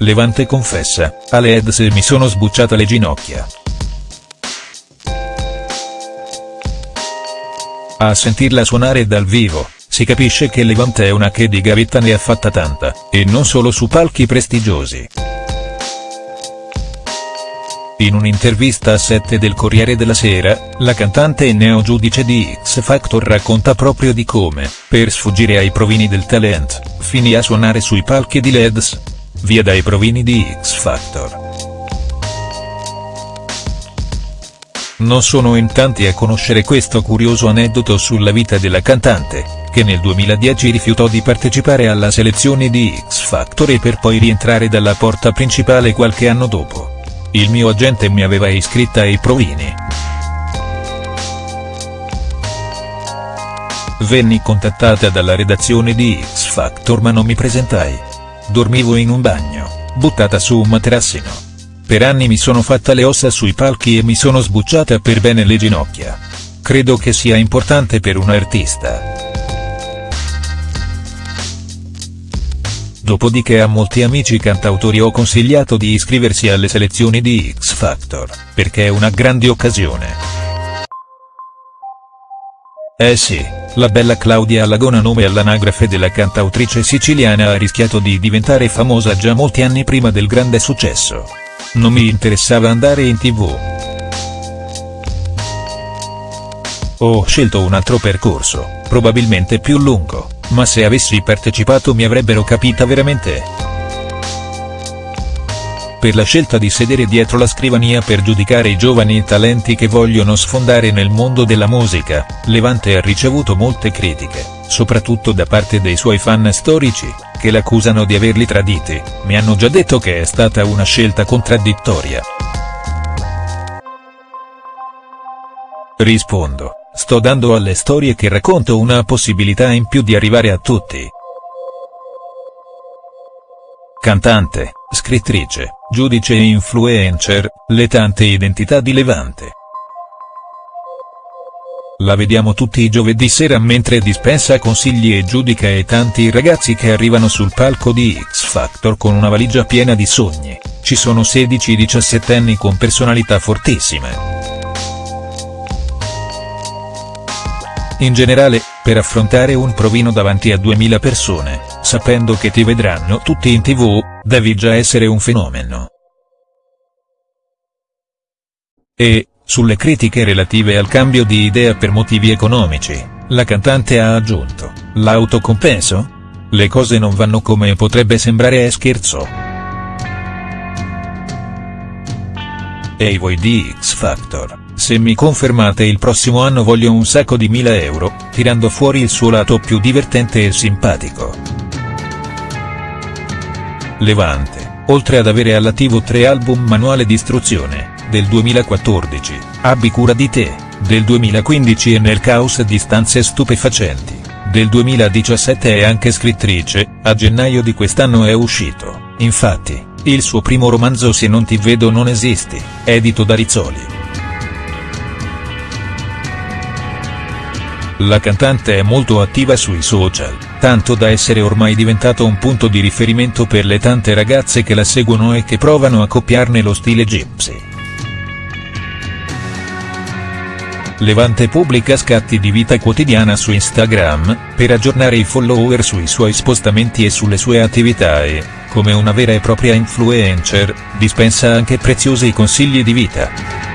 Levante confessa, alle Eds mi sono sbucciata le ginocchia. A sentirla suonare dal vivo, si capisce che Levante è una che di gavetta ne ha fatta tanta, e non solo su palchi prestigiosi. In un'intervista a 7 del Corriere della Sera, la cantante e neo giudice di X Factor racconta proprio di come, per sfuggire ai provini del talent, finì a suonare sui palchi di Leds. Via dai provini di X Factor. Non sono in tanti a conoscere questo curioso aneddoto sulla vita della cantante, che nel 2010 rifiutò di partecipare alla selezione di X Factor e per poi rientrare dalla porta principale qualche anno dopo. Il mio agente mi aveva iscritta ai provini. Venni contattata dalla redazione di X Factor ma non mi presentai. Dormivo in un bagno, buttata su un materassino. Per anni mi sono fatta le ossa sui palchi e mi sono sbucciata per bene le ginocchia. Credo che sia importante per un artista. Dopodiché a molti amici cantautori ho consigliato di iscriversi alle selezioni di X Factor, perché è una grande occasione. Eh sì, la bella Claudia Lagona nome all'anagrafe della cantautrice siciliana ha rischiato di diventare famosa già molti anni prima del grande successo. Non mi interessava andare in tv. Ho scelto un altro percorso, probabilmente più lungo ma se avessi partecipato mi avrebbero capita veramente. Per la scelta di sedere dietro la scrivania per giudicare i giovani talenti che vogliono sfondare nel mondo della musica, Levante ha ricevuto molte critiche, soprattutto da parte dei suoi fan storici, che l'accusano di averli traditi, mi hanno già detto che è stata una scelta contraddittoria. Rispondo. Sto dando alle storie che racconto una possibilità in più di arrivare a tutti. Cantante, scrittrice, giudice e influencer, le tante identità di Levante. La vediamo tutti i giovedì sera mentre dispensa consigli e giudica e tanti ragazzi che arrivano sul palco di X Factor con una valigia piena di sogni, ci sono 16-17 anni con personalità fortissime. In generale, per affrontare un provino davanti a 2000 persone, sapendo che ti vedranno tutti in tv, devi già essere un fenomeno. E, sulle critiche relative al cambio di idea per motivi economici, la cantante ha aggiunto, l'autocompenso? Le cose non vanno come potrebbe sembrare è scherzo. Ehi voi di X Factor. Se mi confermate il prossimo anno voglio un sacco di mila euro, tirando fuori il suo lato più divertente e simpatico. Levante, oltre ad avere all'attivo tre album Manuale di istruzione, del 2014, Abbi cura di te, del 2015 e Nel caos di stanze stupefacenti, del 2017 è anche scrittrice, a gennaio di quest'anno è uscito, infatti, il suo primo romanzo Se non ti vedo non esisti, edito da Rizzoli. La cantante è molto attiva sui social, tanto da essere ormai diventato un punto di riferimento per le tante ragazze che la seguono e che provano a copiarne lo stile gypsy. Levante pubblica scatti di vita quotidiana su Instagram, per aggiornare i follower sui suoi spostamenti e sulle sue attività e, come una vera e propria influencer, dispensa anche preziosi consigli di vita.